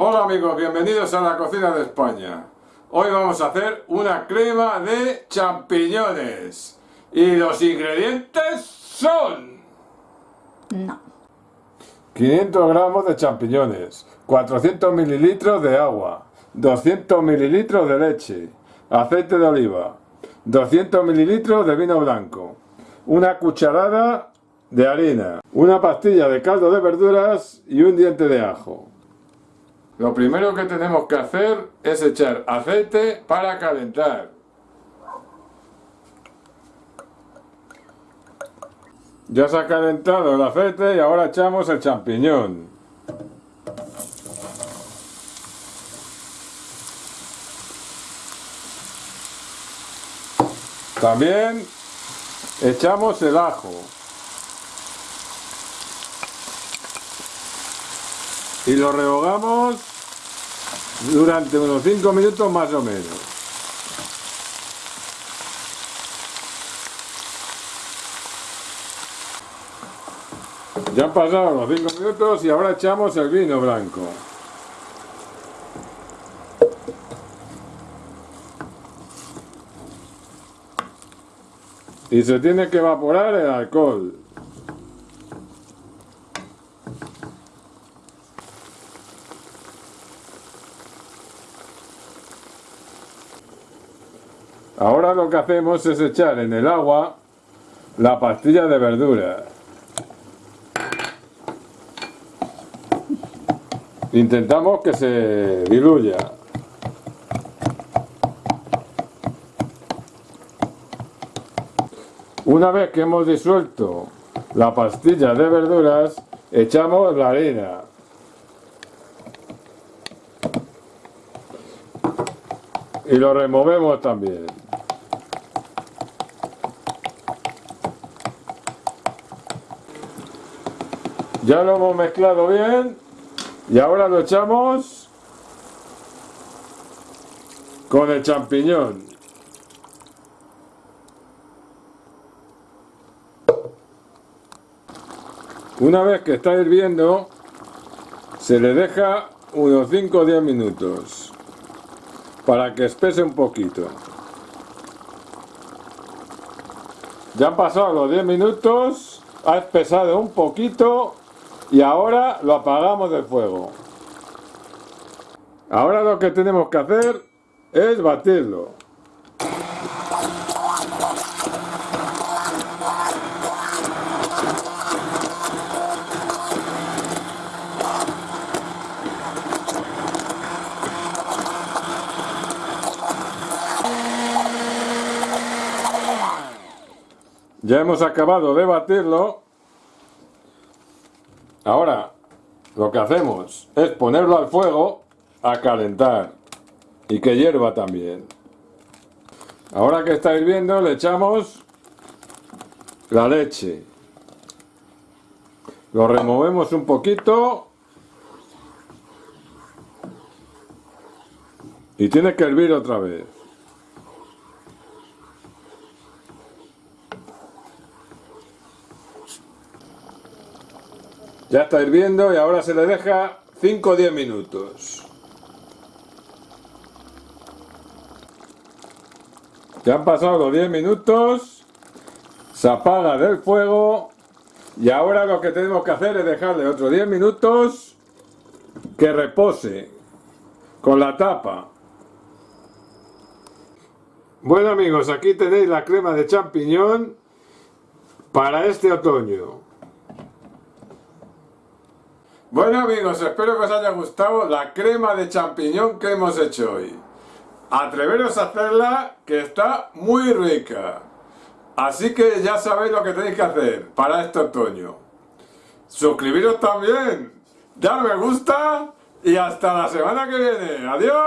Hola amigos, bienvenidos a la cocina de España. Hoy vamos a hacer una crema de champiñones. Y los ingredientes son... No. 500 gramos de champiñones, 400 mililitros de agua, 200 mililitros de leche, aceite de oliva, 200 mililitros de vino blanco, una cucharada de harina, una pastilla de caldo de verduras y un diente de ajo. Lo primero que tenemos que hacer es echar aceite para calentar. Ya se ha calentado el aceite y ahora echamos el champiñón. También echamos el ajo. Y lo rehogamos durante unos 5 minutos más o menos. Ya han pasado los 5 minutos y ahora echamos el vino blanco. Y se tiene que evaporar el alcohol. Ahora lo que hacemos es echar en el agua la pastilla de verdura. Intentamos que se diluya. Una vez que hemos disuelto la pastilla de verduras, echamos la harina. Y lo removemos también. Ya lo hemos mezclado bien y ahora lo echamos con el champiñón. Una vez que está hirviendo, se le deja unos 5 o 10 minutos para que espese un poquito. Ya han pasado los 10 minutos, ha espesado un poquito y ahora lo apagamos del fuego. Ahora lo que tenemos que hacer es batirlo. Ya hemos acabado de batirlo. Ahora lo que hacemos es ponerlo al fuego a calentar y que hierva también. Ahora que está hirviendo le echamos la leche. Lo removemos un poquito y tiene que hervir otra vez. Ya está hirviendo y ahora se le deja 5 o 10 minutos. Ya han pasado los 10 minutos, se apaga del fuego y ahora lo que tenemos que hacer es dejarle otros 10 minutos que repose con la tapa. Bueno amigos, aquí tenéis la crema de champiñón para este otoño. Bueno amigos, espero que os haya gustado la crema de champiñón que hemos hecho hoy. Atreveros a hacerla, que está muy rica. Así que ya sabéis lo que tenéis que hacer para este otoño. Suscribiros también, dar me gusta y hasta la semana que viene. ¡Adiós!